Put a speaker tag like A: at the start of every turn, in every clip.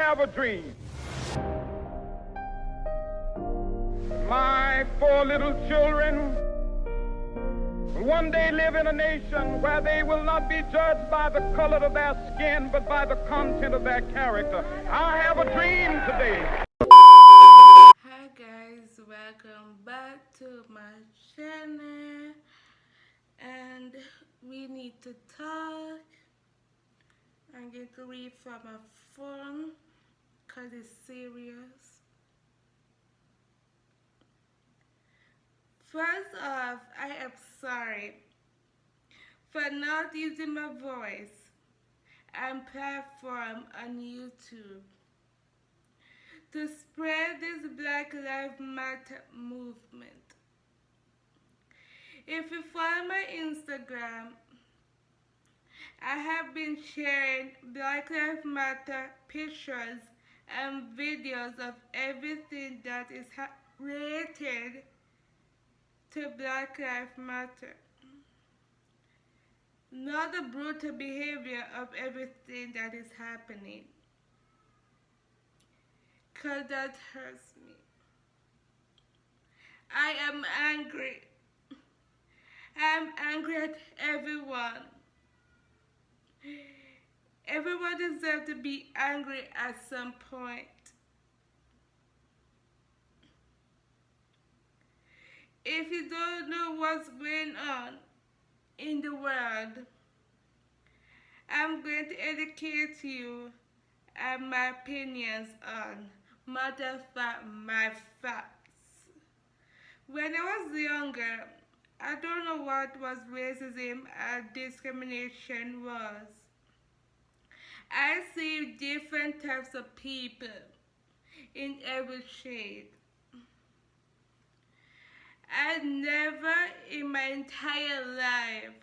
A: have a dream. My four little children will one day live in a nation where they will not be judged by the color of their skin, but by the content of their character. I have a dream today.
B: Hi guys, welcome back to my channel and we need to talk. I'm going to read from my phone because it's serious. First off, I am sorry for not using my voice and platform on YouTube to spread this Black Lives Matter movement. If you follow my Instagram, I have been sharing Black Lives Matter pictures and videos of everything that is related to Black Lives Matter. Not the brutal behavior of everything that is happening. Cause that hurts me. I am angry. I'm angry at everyone. Everyone deserves to be angry at some point. If you don't know what's going on in the world, I'm going to educate you and my opinions on matter fact, my facts. When I was younger, I don't know what was racism and discrimination was. I see different types of people in every shade. I never in my entire life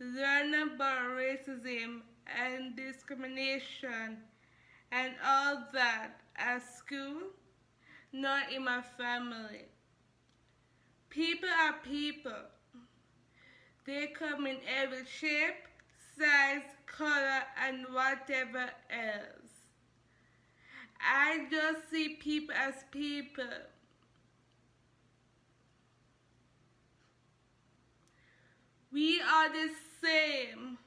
B: learned about racism and discrimination and all that at school, nor in my family. People are people. They come in every shape, size, color, and whatever else. I just see people as people. We are the same.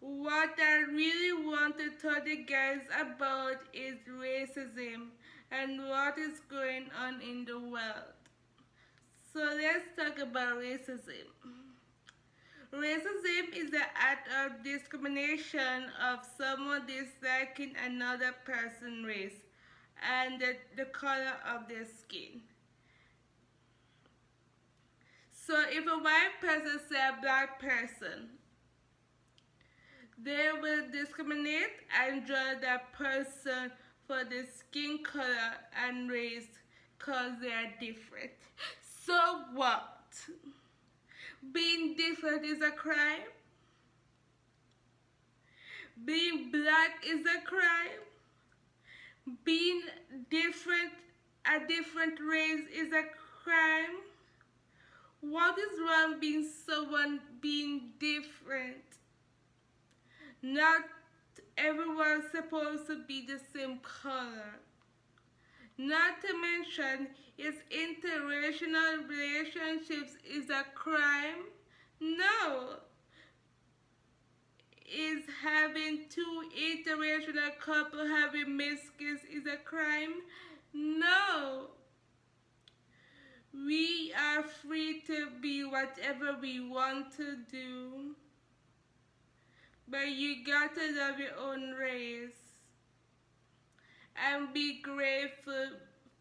B: What I really want to tell the guys about is racism and what is going on in the world. So let's talk about racism. Racism is the act of discrimination of someone disliking another person's race and the, the color of their skin. So if a white person say a black person, they will discriminate and judge that person for the skin color and race because they are different. So what? Being different is a crime? Being black is a crime? Being different, a different race is a crime? What is wrong being someone being different? Not everyone's supposed to be the same color. Not to mention, is interracial relationships is a crime? No. Is having two interracial couple having miscarriages is a crime? No. We are free to be whatever we want to do. But you got to love your own race. And be grateful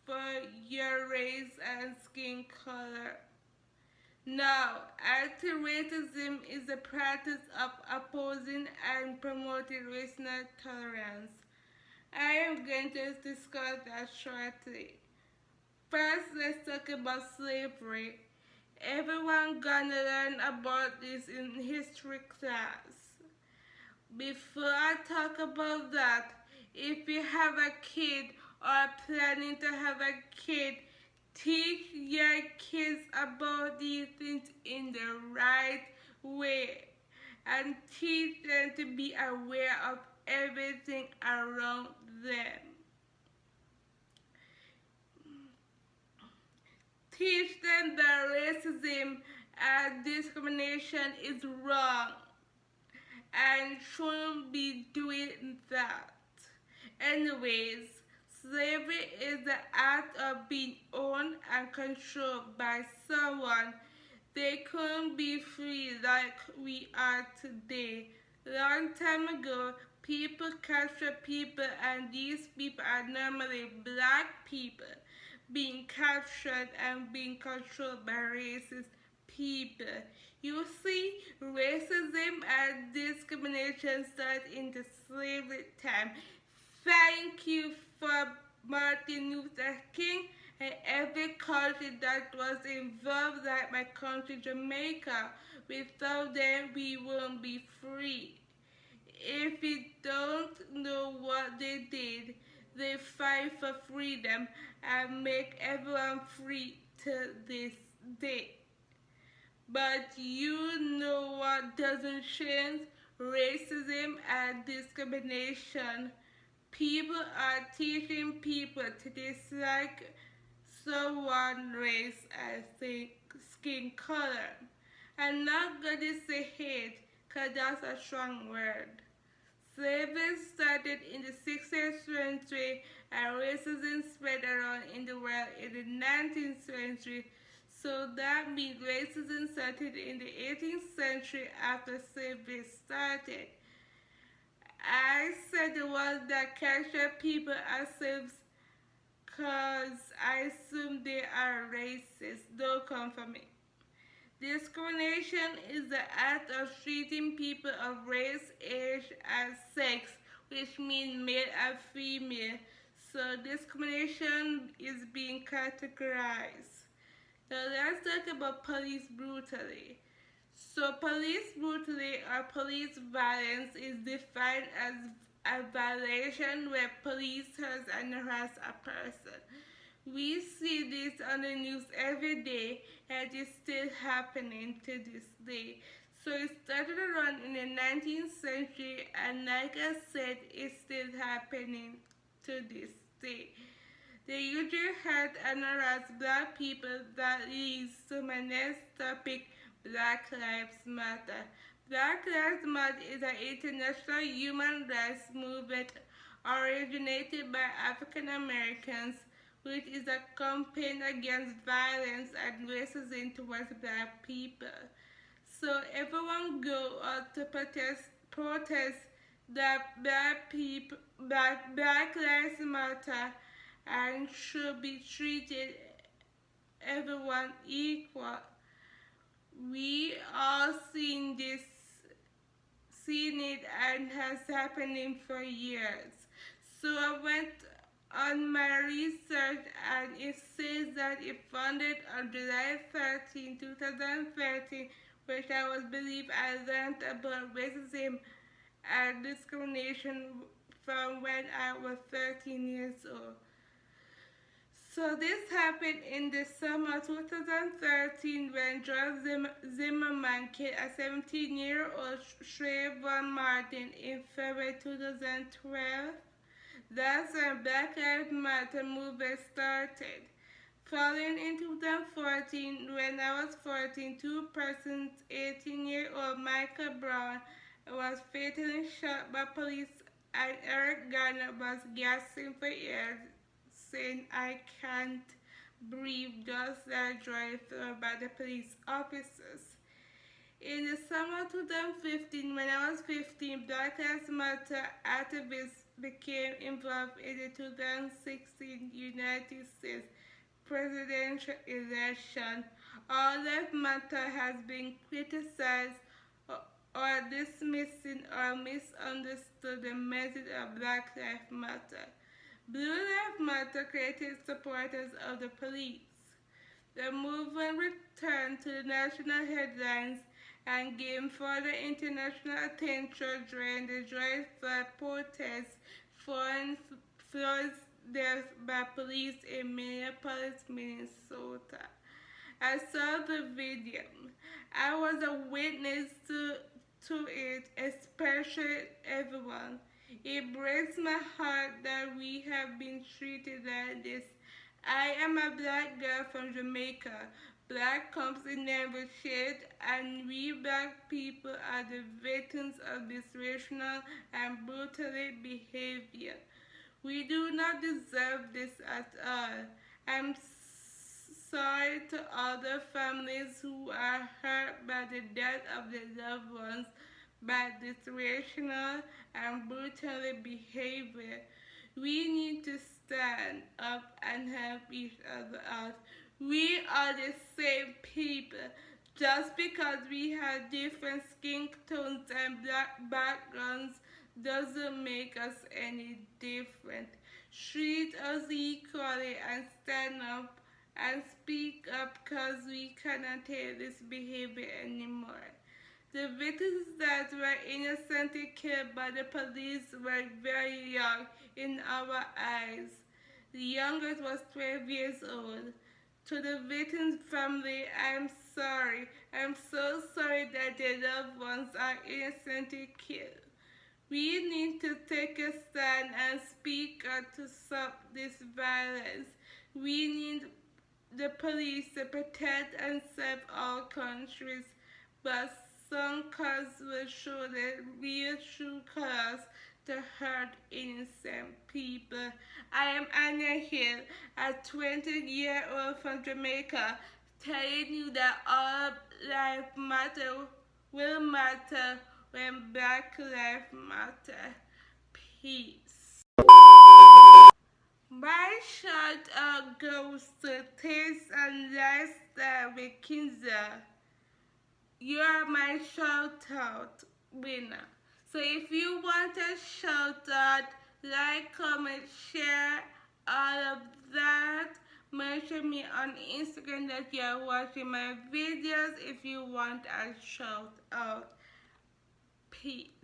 B: for your race and skin color. Now, anti-racism is the practice of opposing and promoting racial tolerance. I am going to discuss that shortly. First, let's talk about slavery. Everyone gonna learn about this in history class. Before I talk about that, if you have a kid or planning to have a kid, teach your kids about these things in the right way and teach them to be aware of everything around them. Teach them that racism and discrimination is wrong and shouldn't be doing that. Anyways, slavery is the act of being owned and controlled by someone. They couldn't be free like we are today. Long time ago, people captured people and these people are normally black people being captured and being controlled by racist people. You see, racism and discrimination started in the slavery time. Thank you for Martin Luther King and every country that was involved, like my country, Jamaica. Without them, we won't be free. If you don't know what they did, they fight for freedom and make everyone free to this day. But you know what doesn't change? Racism and discrimination. People are teaching people to dislike someone race and skin color. I'm not gonna say hate, cause that's a strong word. Slavery started in the 16th century and racism spread around in the world in the 19th century. So that means racism started in the 18th century after slavery started. I said the ones that capture people as because I assume they are racist. Don't come for me. Discrimination is the act of treating people of race, age, and sex, which means male and female. So discrimination is being categorized. Now let's talk about police brutality. So police brutality or police violence is defined as a violation where police hurt and harass a person. We see this on the news every day and it's still happening to this day. So it started around in the 19th century and like I said, it's still happening to this day. They usually hurt and harass black people that leads to my next topic, Black Lives Matter. Black Lives Matter is an international human rights movement originated by African Americans which is a campaign against violence and racism towards black people. So everyone go out to protest protest that black people that black lives matter and should be treated everyone equal. We all seen this seen it and has happening for years. So I went on my research and it says that it founded on July 13, 2013, which I was believe I learned about racism and discrimination from when I was 13 years old. So this happened in the summer 2013 when George Zimmerman killed a 17-year-old Trayvon Martin in February 2012. That's when Black Lives Matter movement started. Following in 2014, when I was 14, two persons, 18-year-old Michael Brown was fatally shot by police and Eric Garner was gasping for air, saying, I can't breathe, just that drive through by the police officers. In the summer 2015, when I was 15, Black Lives Matter activists became involved in the 2016 United States presidential election. All that Matter has been criticized or dismissing or misunderstood the message of Black Lives Matter. Blue Lives Matter created supporters of the police. The movement returned to the national headlines and gained further international attention during the George Floyd protests following Floyd's death by police in Minneapolis, Minnesota. I saw the video. I was a witness to, to it, especially everyone. It breaks my heart that we have been treated like this. I am a black girl from Jamaica. Black comes in every shade, and we black people are the victims of this racial and brutal behavior. We do not deserve this at all. I'm sorry to other families who are hurt by the death of their loved ones by this racial and brutal behavior. We need to stand up and help each other out. We are the same people. Just because we have different skin tones and black backgrounds doesn't make us any different. Treat us equally and stand up and speak up because we cannot take this behavior anymore. The victims that were innocently killed by the police were very young in our eyes. The youngest was 12 years old. To the victim's family, I'm sorry. I'm so sorry that their loved ones are innocently killed. We need to take a stand and speak out to stop this violence. We need the police to protect and serve our countries, but some cars will show the real true colors to hurt innocent people. I am Anya Hill, a 20 year old from Jamaica, telling you that all life matter will matter when black life matter. Peace. My shout out goes to Taste and Lifestyle with Kinza. You are my shout out winner. So if you want a shout out, like, comment, share, all of that. Mention me on Instagram that you are watching my videos if you want a shout out. Peace.